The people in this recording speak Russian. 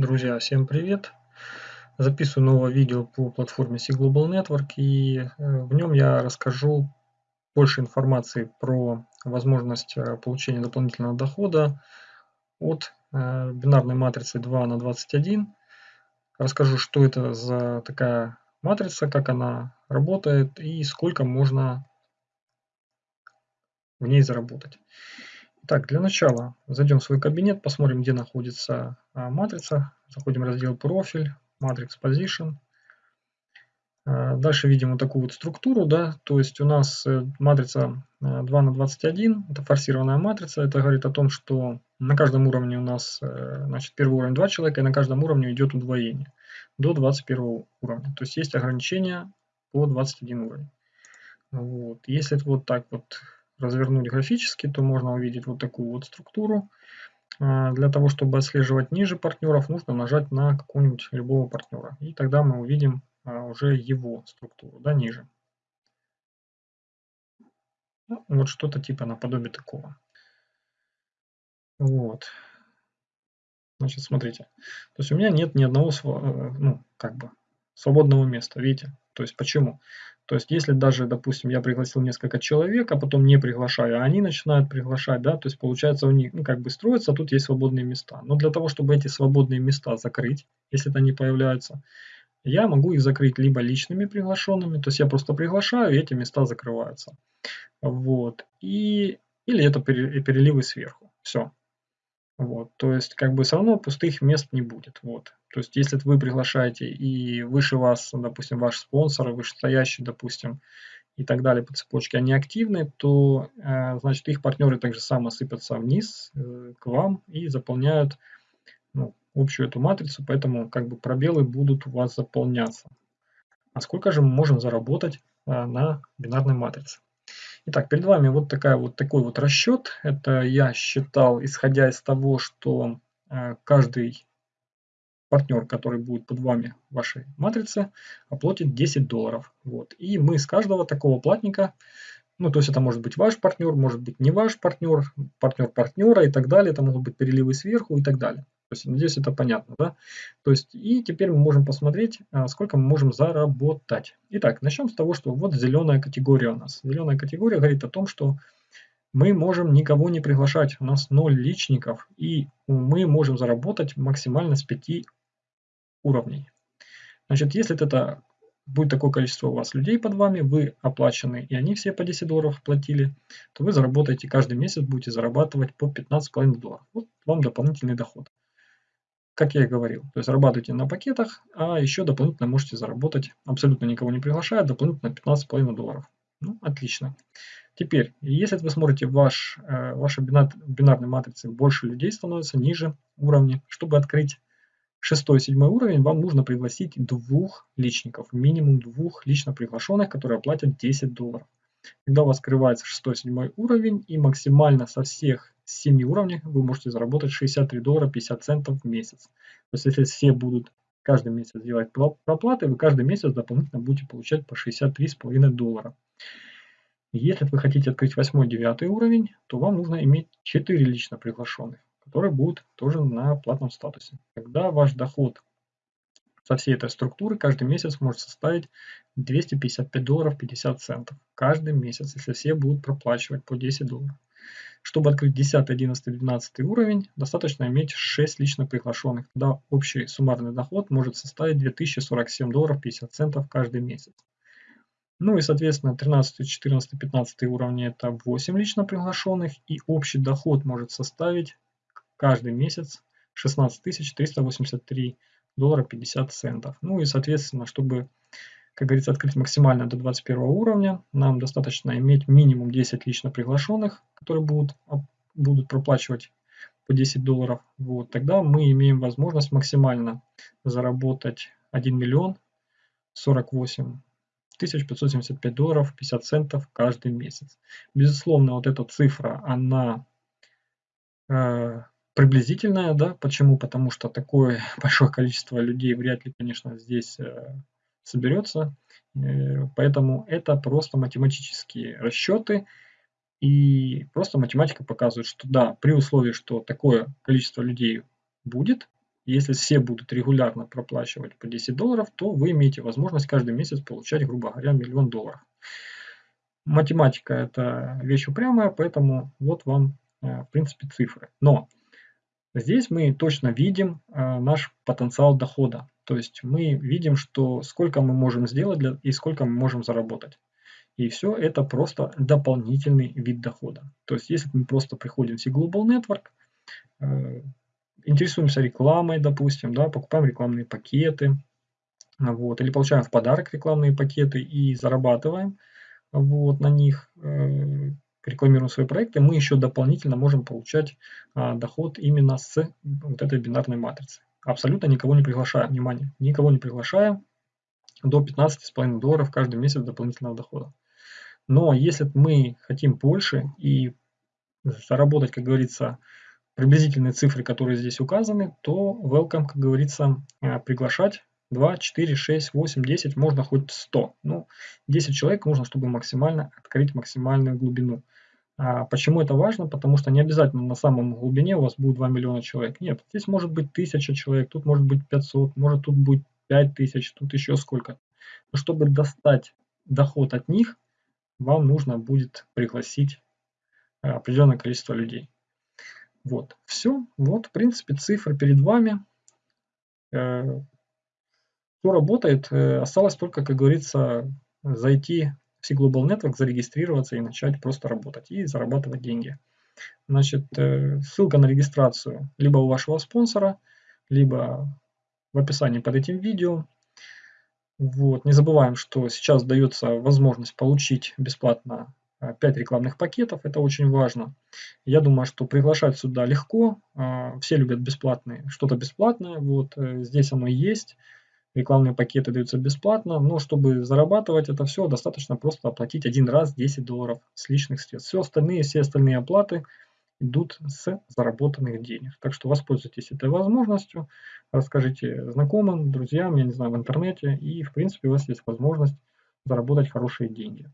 Друзья, всем привет! Записываю новое видео по платформе C-Global Network и э, в нем я расскажу больше информации про возможность э, получения дополнительного дохода от э, бинарной матрицы 2 на 21. Расскажу, что это за такая матрица, как она работает и сколько можно в ней заработать. Так, для начала зайдем в свой кабинет, посмотрим, где находится а, матрица. Заходим в раздел «Профиль», «Matrix Position». А, дальше видим вот такую вот структуру, да, то есть у нас э, матрица 2 э, на 21, это форсированная матрица, это говорит о том, что на каждом уровне у нас, э, значит, первый уровень 2 человека, и на каждом уровне идет удвоение до 21 уровня, то есть есть ограничения по 21 уровень. Вот. Если вот так вот развернуть графически, то можно увидеть вот такую вот структуру. А, для того, чтобы отслеживать ниже партнеров, нужно нажать на какого-нибудь любого партнера. И тогда мы увидим а, уже его структуру, да, ниже. Ну, вот что-то типа наподобие такого. Вот. Значит, смотрите. То есть у меня нет ни одного, э, ну, как бы, свободного места, видите? То есть почему? То есть если даже, допустим, я пригласил несколько человек, а потом не приглашаю, а они начинают приглашать, да, то есть получается у них, ну, как бы строится, тут есть свободные места. Но для того, чтобы эти свободные места закрыть, если это не появляются, я могу их закрыть либо личными приглашенными, то есть я просто приглашаю, и эти места закрываются. Вот. И, или это переливы сверху. Все. Вот, то есть, как бы все равно пустых мест не будет. Вот. То есть, если вы приглашаете и выше вас, допустим, ваш спонсор, вышестоящий, допустим, и так далее по цепочке, они активны, то, э, значит, их партнеры также само сыпятся вниз э, к вам и заполняют ну, общую эту матрицу, поэтому как бы пробелы будут у вас заполняться. А сколько же мы можем заработать э, на бинарной матрице? Итак, перед вами вот, такая, вот такой вот расчет. Это я считал, исходя из того, что э, каждый партнер, который будет под вами в вашей матрице, оплатит 10 долларов. Вот. И мы с каждого такого платника, ну то есть это может быть ваш партнер, может быть не ваш партнер, партнер партнера и так далее, это могут быть переливы сверху и так далее. Надеюсь, это понятно, да? То есть, и теперь мы можем посмотреть, а, сколько мы можем заработать. Итак, начнем с того, что вот зеленая категория у нас. Зеленая категория говорит о том, что мы можем никого не приглашать. У нас 0 личников, и мы можем заработать максимально с 5 уровней. Значит, если это будет такое количество у вас людей под вами, вы оплачены, и они все по 10 долларов платили, то вы заработаете каждый месяц, будете зарабатывать по 15,5 долларов. Вот вам дополнительный доход как я и говорил. То есть зарабатывайте на пакетах, а еще дополнительно можете заработать, абсолютно никого не приглашая, дополнительно 15,5 долларов. Ну, отлично. Теперь, если вы смотрите ваш, э, ваши бинар, бинарной матрицы, больше людей становится ниже уровня. Чтобы открыть шестой, седьмой уровень, вам нужно пригласить двух личников, минимум двух лично приглашенных, которые оплатят 10 долларов. Когда у вас открывается шестой, седьмой уровень и максимально со всех с 7 уровней вы можете заработать 63 доллара 50 центов в месяц. То есть если все будут каждый месяц делать проплаты, вы каждый месяц дополнительно будете получать по 63,5 доллара. Если вы хотите открыть 8-9 уровень, то вам нужно иметь 4 лично приглашенных, которые будут тоже на платном статусе. Тогда ваш доход со всей этой структуры каждый месяц может составить 255 долларов 50 центов. Каждый месяц, если все будут проплачивать по 10 долларов. Чтобы открыть 10, 11, 12 уровень, достаточно иметь 6 лично приглашенных. Тогда общий суммарный доход может составить 2047 долларов 50 центов каждый месяц. Ну и, соответственно, 13, 14, 15 уровни это 8 лично приглашенных. И общий доход может составить каждый месяц 16 383 доллара 50 центов. Ну и, соответственно, чтобы как говорится, открыть максимально до 21 уровня. Нам достаточно иметь минимум 10 лично приглашенных, которые будут, будут проплачивать по 10 долларов. Вот, тогда мы имеем возможность максимально заработать 1 миллион 48 575 долларов 50 центов каждый месяц. Безусловно, вот эта цифра, она э, приблизительная, да, почему? Потому что такое большое количество людей вряд ли, конечно, здесь э, соберется. Э, поэтому это просто математические расчеты. И просто математика показывает, что да, при условии, что такое количество людей будет, Если все будут регулярно проплачивать по 10 долларов, то вы имеете возможность каждый месяц получать, грубо говоря, миллион долларов. Математика – это вещь упрямая, поэтому вот вам, э, в принципе, цифры. Но здесь мы точно видим э, наш потенциал дохода. То есть мы видим, что сколько мы можем сделать для, и сколько мы можем заработать. И все это просто дополнительный вид дохода. То есть если мы просто приходим в Global Network, э, интересуемся рекламой, допустим, да, покупаем рекламные пакеты, вот, или получаем в подарок рекламные пакеты и зарабатываем вот, на них, э, рекламируем свои проекты, мы еще дополнительно можем получать а, доход именно с вот этой бинарной матрицы. Абсолютно никого не приглашаем, внимание, никого не приглашаем до 15,5 долларов каждый месяц дополнительного дохода. Но если мы хотим больше и заработать, как говорится, приблизительные цифры, которые здесь указаны, то welcome, как говорится, э, приглашать 2, 4, 6, 8, 10, можно хоть 100. Ну, 10 человек нужно, чтобы максимально открыть максимальную глубину. А почему это важно? Потому что не обязательно на самом глубине у вас будет 2 миллиона человек. Нет, здесь может быть 1000 человек, тут может быть 500, может тут будет 5000, тут еще сколько. Но чтобы достать доход от них, вам нужно будет пригласить э, определенное количество людей. Вот, все. Вот, в принципе, цифры перед вами. Э, все работает. Э, осталось только, как говорится, зайти в C-Global Network, зарегистрироваться и начать просто работать и зарабатывать деньги. Значит, ссылка на регистрацию либо у вашего спонсора, либо в описании под этим видео. Вот. Не забываем, что сейчас дается возможность получить бесплатно 5 а, рекламных пакетов, это очень важно. Я думаю, что приглашать сюда легко, а, все любят бесплатные, что-то бесплатное, вот э, здесь оно есть, рекламные пакеты даются бесплатно, но чтобы зарабатывать это все, достаточно просто оплатить один раз 10 долларов с личных средств. Все остальные, все остальные оплаты идут с заработанных денег. Так что воспользуйтесь этой возможностью, расскажите знакомым, друзьям, я не знаю, в интернете, и в принципе у вас есть возможность заработать хорошие деньги.